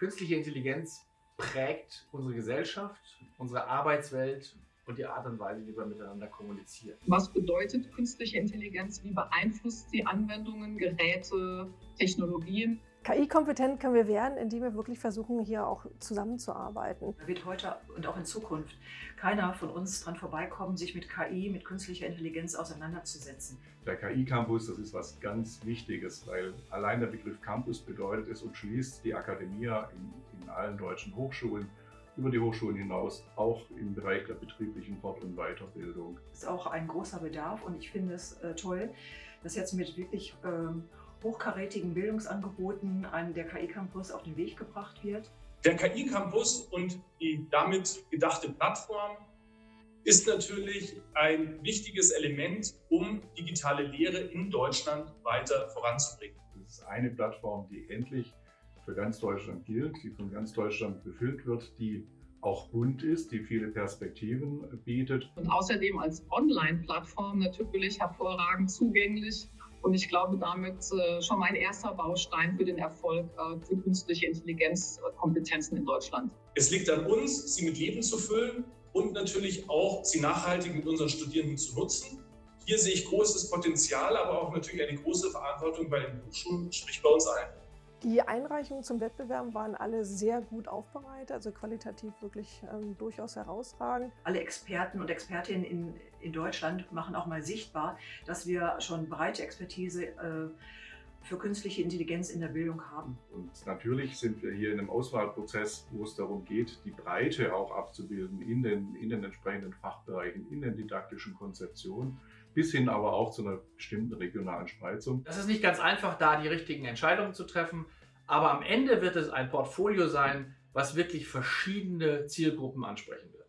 Künstliche Intelligenz prägt unsere Gesellschaft, unsere Arbeitswelt und die Art und Weise, wie wir miteinander kommunizieren. Was bedeutet künstliche Intelligenz? Wie beeinflusst sie Anwendungen, Geräte, Technologien? KI-kompetent können wir werden, indem wir wirklich versuchen, hier auch zusammenzuarbeiten. Da wird heute und auch in Zukunft keiner von uns dran vorbeikommen, sich mit KI, mit künstlicher Intelligenz auseinanderzusetzen. Der KI-Campus, das ist was ganz Wichtiges, weil allein der Begriff Campus bedeutet, es umschließt die Akademie in, in allen deutschen Hochschulen über die Hochschulen hinaus, auch im Bereich der betrieblichen Fort- und Weiterbildung. Das ist auch ein großer Bedarf und ich finde es äh, toll, dass jetzt mit wirklich ähm, hochkarätigen Bildungsangeboten ein, der KI-Campus auf den Weg gebracht wird. Der KI-Campus und die damit gedachte Plattform ist natürlich ein wichtiges Element, um digitale Lehre in Deutschland weiter voranzubringen. Das ist eine Plattform, die endlich für ganz Deutschland gilt, die von ganz Deutschland befüllt wird, die auch bunt ist, die viele Perspektiven bietet. Und außerdem als Online-Plattform natürlich hervorragend zugänglich und ich glaube, damit äh, schon mein erster Baustein für den Erfolg äh, für künstliche Intelligenzkompetenzen in Deutschland. Es liegt an uns, sie mit Leben zu füllen und natürlich auch sie nachhaltig mit unseren Studierenden zu nutzen. Hier sehe ich großes Potenzial, aber auch natürlich eine große Verantwortung bei den Hochschulen, sprich bei uns allen. Die Einreichungen zum Wettbewerb waren alle sehr gut aufbereitet, also qualitativ wirklich ähm, durchaus herausragend. Alle Experten und Expertinnen in, in Deutschland machen auch mal sichtbar, dass wir schon breite Expertise äh, für künstliche Intelligenz in der Bildung haben. Und natürlich sind wir hier in einem Auswahlprozess, wo es darum geht, die Breite auch abzubilden in den, in den entsprechenden Fachbereichen, in den didaktischen Konzeptionen, bis hin aber auch zu einer bestimmten regionalen Spreizung. Das ist nicht ganz einfach, da die richtigen Entscheidungen zu treffen, aber am Ende wird es ein Portfolio sein, was wirklich verschiedene Zielgruppen ansprechen wird.